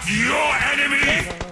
not your enemy! I